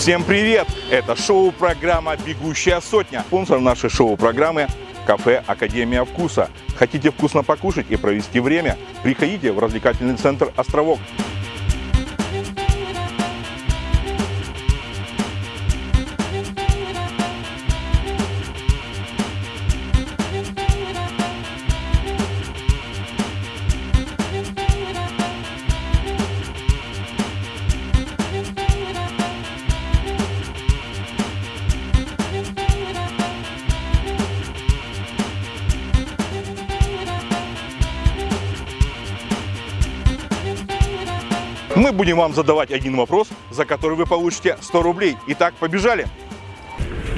Всем привет! Это шоу-программа «Бегущая сотня». Спонсор нашей шоу-программы – кафе «Академия вкуса». Хотите вкусно покушать и провести время? Приходите в развлекательный центр «Островок». Мы будем вам задавать один вопрос, за который вы получите 100 рублей. Итак, побежали!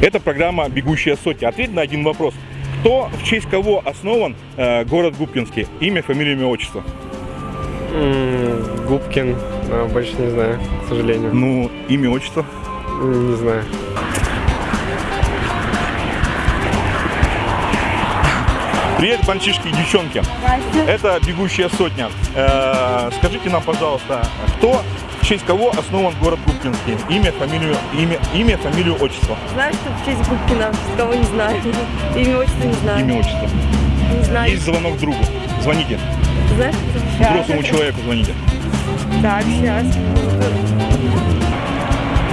Это программа «Бегущая сотня». Ответь на один вопрос. Кто, в честь кого основан э, город Губкинский? Имя, фамилия, имя, отчество. Губкин, а, больше не знаю, к сожалению. Ну, имя, отчество. Не знаю. Привет, мальчишки и девчонки. Это «Бегущая сотня». Э, скажите нам, пожалуйста, кто, в честь кого основан город Губкинский? Имя, фамилию, имя, имя, фамилию, отчество. Знаю, что в честь Губкина, кого не знаю. Имя, отчество не знаю. Имя, отчество. Не знаю. Есть звонок другу. Звоните. Знаешь? Взрослому человеку звоните. Так, сейчас.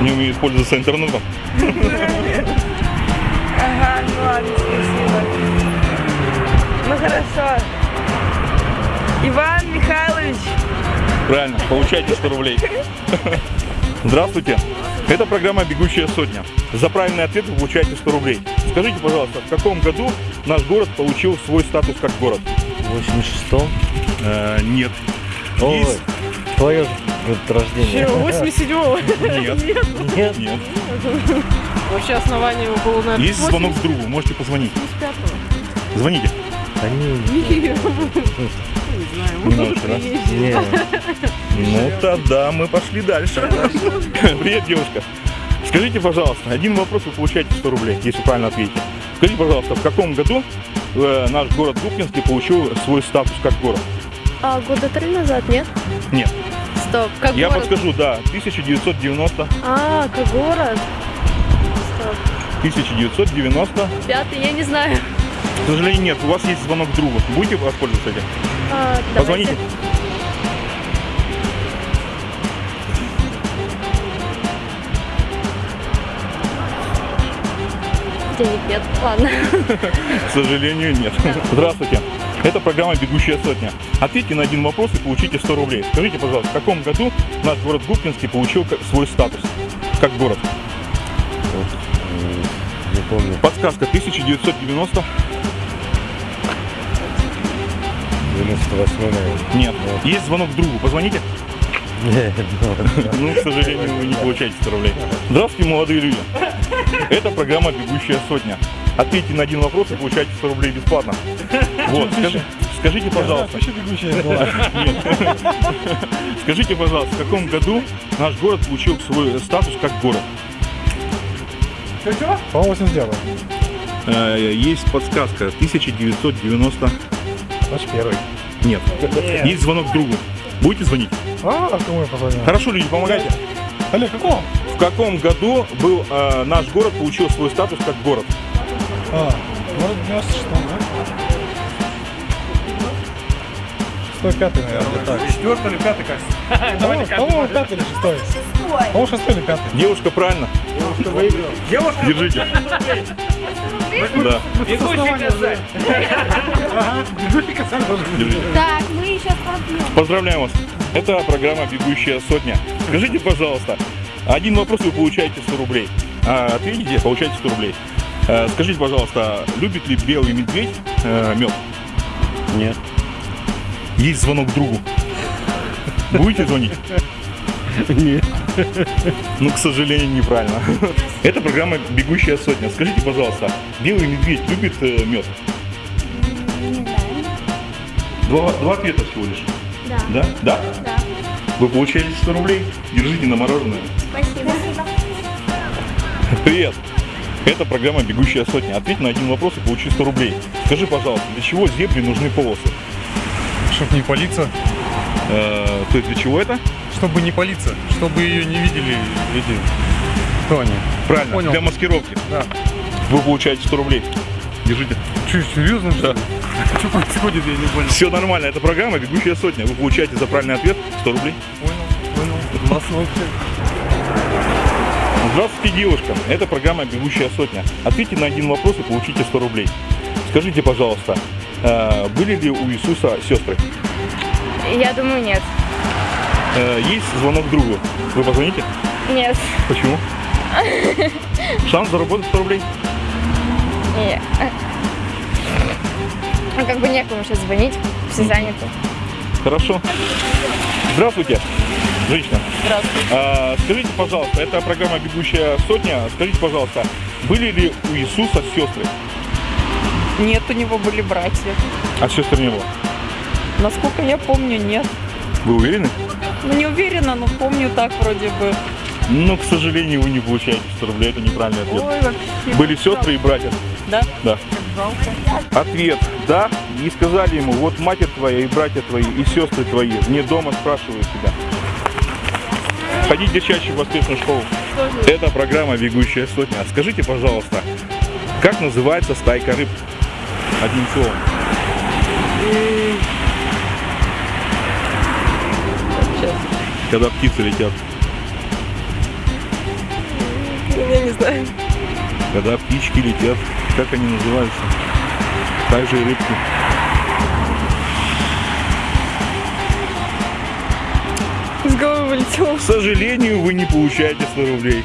Не умеет пользоваться интернетом. Ага, ну ладно, спасибо. Ну хорошо. Иван Михайлович. Правильно, получайте 100 рублей. Здравствуйте. Это программа «Бегущая сотня». За правильный ответ вы получаете 100 рублей. Скажите, пожалуйста, в каком году наш город получил свой статус как город? В 86-м? Э, нет. Ой, Есть- твое рождения. 87-го. Нет. Нет? Нет. Вообще основание его было, наверное, Есть звонок к другу, можете позвонить. 85-го. Звоните. Они... Не можете, да? Не, Ну тогда мы пошли дальше. Привет, девушка. Скажите, пожалуйста, один вопрос вы получаете 100 рублей, если правильно ответите. Скажите, пожалуйста, в каком году э, наш город Губкинский получил свой статус как город? А года три назад, нет? Нет. Стоп, как Я город? подскажу, да, 1990, А, как город? Стоп. 1990. Пятый, я не знаю. К сожалению, нет, у вас есть звонок к другу. Будете воспользоваться этим? А, Позвоните. давайте. Денег нет, ладно. К сожалению, нет. Здравствуйте. Это программа «Бегущая сотня». Ответьте на один вопрос и получите 100 рублей. Скажите, пожалуйста, в каком году наш город Губкинский получил свой статус как город? не помню. Подсказка 1990. 98 наверное. Нет. Есть звонок другу. Позвоните. Нет, ну, Ну, к сожалению, вы не получаете 100 рублей. Здравствуйте, молодые люди. Это программа «Бегущая сотня». Ответьте на один вопрос и получаете 100 рублей бесплатно. Вот, скажи- скажите, пожалуйста. Нет. Скажите, пожалуйста, в каком году наш город получил свой статус как город? По-моему, 89 Э, Есть подсказка. 1990... Значит, первый. Нет. Есть звонок другу. Будете звонить? А, кому я позвонил? Хорошо, люди, помогайте. Олег, какого? В каком году был э, наш город получил свой статус как город? А, в 96 да? Шестой, пятый, наверное, так. Четвертый или пятый, кажется. По-моему, пятый или шестой. По-моему, шестой или пятый. Девушка, правильно? Девушка, Держите. Да. Так, мы пропьем. Поздравляем вас. Это программа «Бегущая сотня». Скажите, пожалуйста, один вопрос вы получаете 100 рублей. А ответите, получаете 100 рублей. Э, Скажите, пожалуйста, любит ли белый медведь э, мед? Нет. Есть звонок к другу. Будете звонить? Нет. Ну, к сожалению, неправильно. Это программа «Бегущая сотня». Скажите, пожалуйста, белый медведь любит э, мед? Два, два ответа всего лишь. Да. Да? Да? Да. Вы получаете 100 рублей? Держите на мороженое. Спасибо. Привет! Это программа «Бегущая сотня». Ответь на один вопрос и получи 100 рублей. Скажи, пожалуйста, для чего зебре нужны полосы? Чтоб не палиться. Э, то есть для чего это? Чтобы не палиться. Чтобы ее не видели эти Что они? Правильно, Понял. для маскировки. Да. Вы получаете 100 рублей. Держите. Че, серьезно ли? Что происходит, я не понял. Все нормально, это программа «Бегущая сотня». Вы получаете за правильный ответ 100 рублей. Понял, понял. Классно вообще. Здравствуйте, девушка. Это программа «Бегущая сотня». Ответьте на один вопрос и получите 100 рублей. Скажите, пожалуйста, э, были ли у Иисуса сестры? Я думаю, нет. Э, Есть звонок другу. Вы позвоните? Нет. Почему? Шанс заработать 100 рублей? Нет. Ну, как бы некому сейчас звонить, все заняты. Хорошо. Здравствуйте, женщина. Здравствуйте. А, скажите, пожалуйста, это программа «Бегущая сотня». Скажите, пожалуйста, были ли у Иисуса сестры? Нет, у него были братья. А сестр не было? Насколько я помню, нет. Вы уверены? Ну, не уверена, но помню так вроде бы. Ну, к сожалению, вы не получаете 100 рублей. Это неправильный ответ. Ой, вообще. Были сестры и братья? Да? Да. Жалко. Ответ «да». И сказали ему, вот матерь твоя и братья твои, и сестры твои, мне дома спрашивают тебя. Ходите чаще в воскресную школу. Это программа «Бегущая сотня». Скажите, пожалуйста, как называется стайка рыб? Одним словом. Когда птицы летят. Я не знаю. Когда птички летят. Как они называются? Так же и рыбки. С головы вылетело. К сожалению, вы не получаете 100 рублей.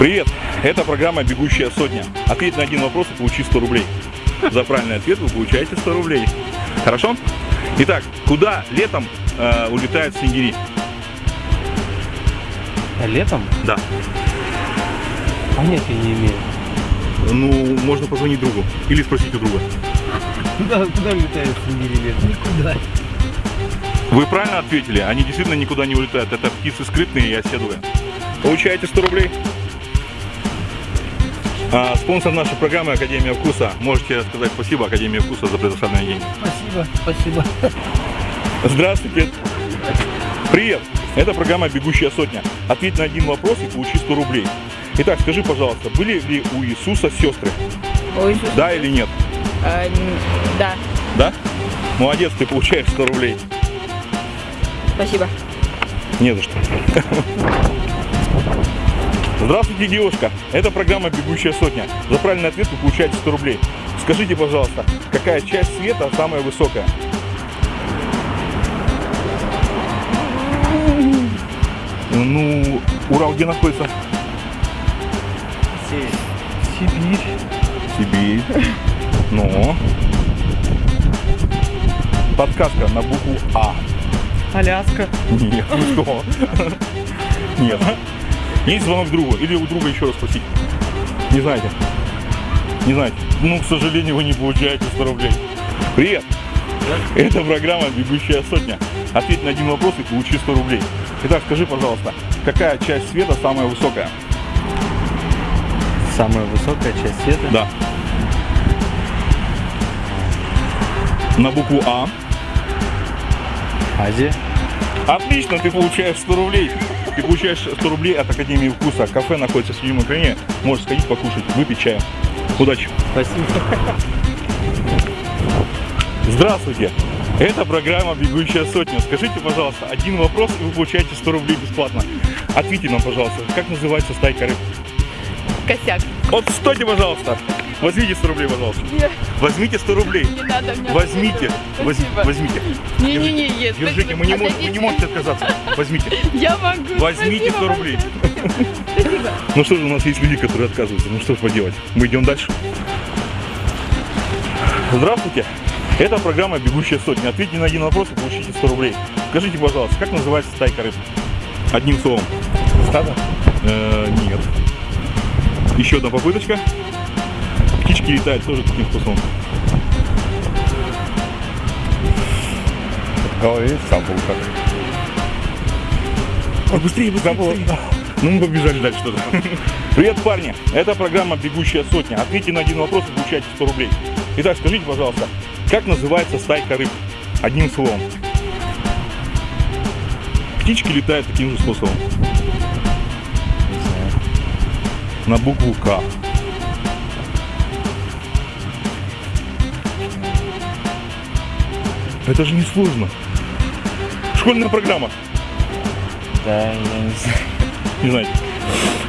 Привет, это программа «Бегущая сотня». Ответь на один вопрос и получи 100 рублей. За правильный ответ вы получаете 100 рублей. Хорошо? Итак, куда летом э, улетают снегири? Летом? Да. Понятия не имею. Ну, можно позвонить другу или спросить у друга. Куда, куда летают снегири летом? Никуда. Вы правильно ответили, они действительно никуда не улетают. Это птицы скрытные и оседлые. Получаете 100 рублей. А, спонсор нашей программы Академия Вкуса. Можете сказать спасибо Академии Вкуса за предоставленные деньги. Спасибо, спасибо. Здравствуйте. Привет. Это программа «Бегущая сотня». Ответь на один вопрос и получи 100 рублей. Итак, скажи, пожалуйста, были ли у Иисуса сестры? Ой, Иисус. Да или нет? Н- да. Да? Молодец, ты получаешь 100 рублей. Спасибо. Не за что. Здравствуйте, девушка. Это программа «Бегущая сотня». За правильный ответ вы получаете 100 рублей. Скажите, пожалуйста, какая часть света самая высокая? Ну, Урал где находится? Сибирь. Сибирь. Ну. Подсказка на букву А. Аляска. Нет, ну что? Нет. Есть звонок другу, или у друга еще раз спросить. Не знаете? Не знаете? Ну, к сожалению, вы не получаете 100 рублей. Привет! Это программа «Бегущая сотня». Ответь на один вопрос и получи 100 рублей. Итак, скажи, пожалуйста, какая часть света самая высокая? Самая высокая часть света. Да. На букву А. Азия. Отлично, ты получаешь 100 рублей. Ты получаешь 100 рублей от Академии Вкуса. Кафе находится в седьмом экране. Можешь сходить покушать, выпить чаю. Удачи. Спасибо. Здравствуйте. Это программа «Бегущая сотня». Скажите, пожалуйста, один вопрос, и вы получаете 100 рублей бесплатно. Ответьте нам, пожалуйста, как называется стайка рыб? Косяк. Вот стойте, пожалуйста. Возьмите 100 рублей, пожалуйста. Нет. Возьмите 100 рублей. Не надо мне. Возьмите. Воз-. Возьмите. Не-не-не, нет. Держите, мы не можем, вы не можете отказаться. Возьмите. Я могу. Возьмите Спасибо 100 рублей. большое. Спасибо. Ну что же, у нас есть люди, которые отказываются. Ну что ж поделать. Мы идем дальше. Здравствуйте. Это программа «Бегущая сотня». Ответьте на один вопрос и получите 100 рублей. Скажите, пожалуйста, как называется стайка рыб? Одним словом. Стадо? Э, нет. Еще одна попыточка. Птички летают тоже таким способом. В голове забыл как. Ой, быстрее, быстрее, быстрее. Ну, мы побежали дальше что-то. Привет, парни. Это программа «Бегущая сотня». Ответьте на один вопрос и получайте 100 рублей. Итак, скажите, пожалуйста, как называется стайка рыб? Одним словом. Птички летают таким же способом. на букву К. Это же не сложно. Школьная программа. Да, я не знаю. Не знаете.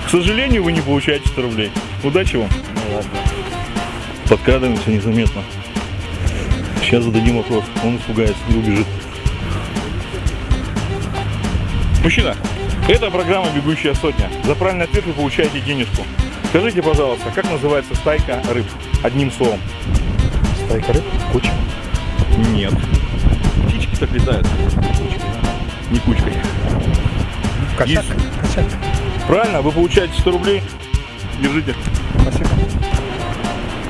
К сожалению, вы не получаете 100 рублей. Удачи вам. Ну ладно. Подкрадываемся незаметно. Сейчас зададим вопрос. Он испугается, не убежит. Мужчина, это программа «Бегущая сотня». За правильный ответ вы получаете денежку. Скажите, пожалуйста, как называется стайка рыб? Одним словом. Стайка рыб? Куча. Нет. Птички так летают. Не кучкой. Косяк. Есть. Косяк. Правильно, вы получаете 100 рублей. Держите. Спасибо.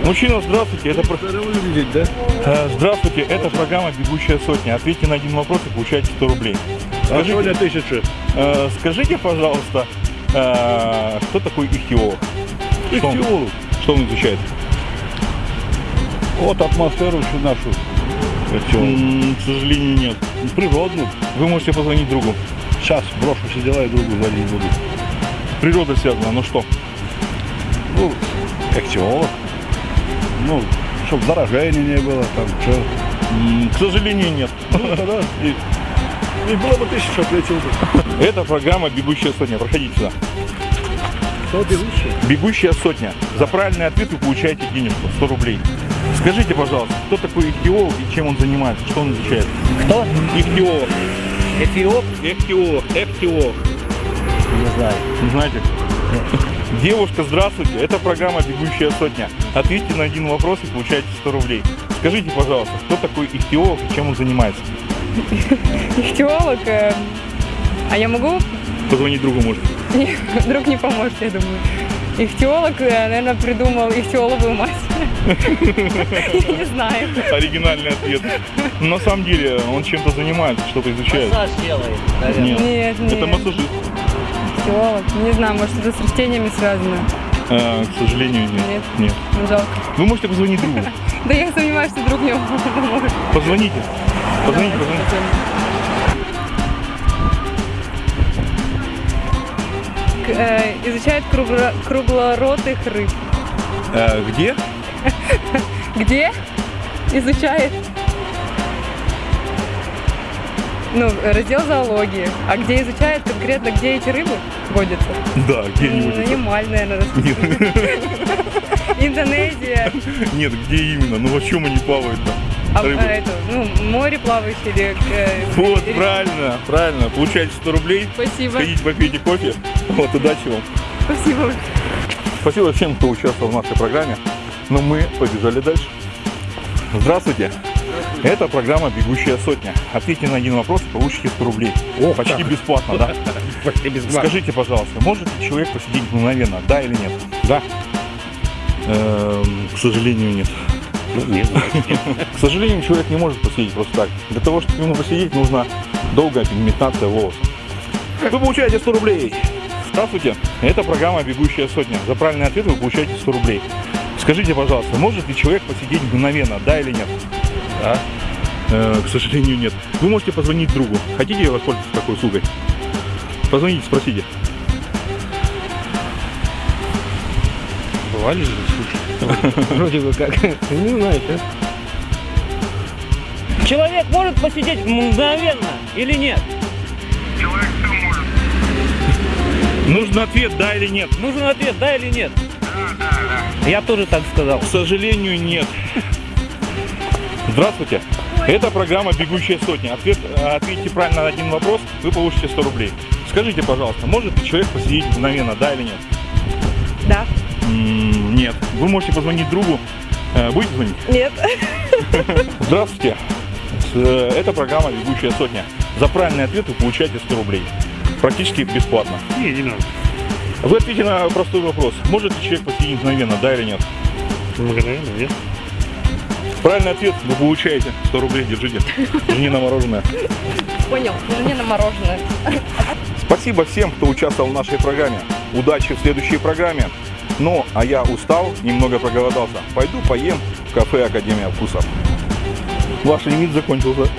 Мужчина, здравствуйте. Это про- выглядеть, да? Э, Здравствуйте, это программа «Бегущая сотня». Ответьте на один вопрос и получаете 100 рублей. А Скажите, сегодня тысяча. э, скажите пожалуйста, э, кто такой ихтиолог? Что он, Ихтиолог. что он изучает? Вот атмосферу всю нашу. М, К сожалению, нет. Природную. Вы можете позвонить другу. Сейчас брошу все дела и другу звонить буду. Природа связана, ну что? Ну, ихтиолог. Ну, чтобы заражения не было, там, что. К сожалению, нет. Да, и, и было бы тысяча, ответил бы. Это программа «Бегущая сотня». Проходите сюда. Кто бегущий? «Бегущая сотня». За правильный ответ вы получаете денежку, 100 рублей. Скажите, пожалуйста, кто такой ихтиолог и чем он занимается? Что он изучает? Кто? Ихтиолог. Эфиоп? Ихтиолог. Ихтиолог. Не знаю. Не знаете? Девушка, здравствуйте. Это программа «Бегущая сотня». Ответьте на один вопрос и получаете 100 рублей. Скажите, пожалуйста, кто такой ихтиолог и чем он занимается? Ихтиолог. э, А я могу? Позвонить другу может. Друг не поможет, я думаю. Ихтиолог, э, наверное, придумал ихтиоловую мать. Я не знаю. Оригинальный ответ. На самом деле он чем-то занимается, что-то изучает. Массаж делает, наверное. Нет, нет. Это массажист. Ихтиолог. Не знаю, может, это с растениями связано. А, к сожалению, нет. Нет. Нет. Ну, Жалко. Вы можете позвонить другу. Да я сомневаюсь, что друг мне поможет. Позвоните. Позвоните, позвоните. Э, Изучает кругло- круглоротых рыб. Э, где? Где? Изучает. Ну, раздел зоологии. А где изучает конкретно, где эти рыбы водятся? Да, где-нибудь. Ямаль, наверное, Индонезия. Нет, где именно? Ну, во чем они плавают-то? А, а это, ну, море плавающее или... э, Вот, или- правильно, правильно. Получаете 100 рублей. Спасибо. Сходите попейте кофе. Вот, удачи вам. Спасибо. Спасибо всем, кто участвовал в нашей программе. Но мы побежали дальше. Здравствуйте. Это программа «Бегущая сотня». Ответьте на один вопрос и получите 100 рублей. Ох, Почти как. бесплатно, да? Почти бесплатно. Скажите, пожалуйста, может ли человек посидеть мгновенно, да или нет? Да. Эм, к сожалению, нет. Ну, не знаю. К сожалению, человек не может посидеть просто так. Для того, чтобы ему посидеть, нужна долгая пигментация волос. Вы получаете 100 рублей. Здравствуйте, это программа «Бегущая сотня». За правильный ответ вы получаете 100 рублей. Скажите, пожалуйста, может ли человек посидеть мгновенно, да или нет? Да. Э, к сожалению, нет. Вы можете позвонить другу. Хотите воспользоваться такой услугой? Позвоните, спросите. Бывали же случаи. Вроде бы как. Не знаю, сейчас. Человек может посидеть мгновенно или нет? Нужен ответ, да или нет? Нужен ответ, да или нет? Я тоже так сказал. К сожалению, нет. Здравствуйте. Это программа «Бегущая сотня». Ответ, ответьте правильно на один вопрос, вы получите 100 рублей. Скажите, пожалуйста, может ли человек посидеть мгновенно, да или нет? Да. М, Нет. Вы можете позвонить другу. Э, Будете звонить? Нет. Здравствуйте. Э, Это программа «Бегущая сотня». За правильный ответ вы получаете 100 рублей. Практически бесплатно. Не, не надо. Вы ответите на простой вопрос. Может ли человек посидеть мгновенно, да или нет? Мгновенно, нет? Правильный ответ вы получаете 100 рублей, держите. Жене на мороженое. Понял. Жене на мороженое. Спасибо всем, кто участвовал в нашей программе. Удачи в следующей программе. Ну, а я устал, немного проголодался. Пойду поем в кафе Академия вкусов. Ваш лимит закончился.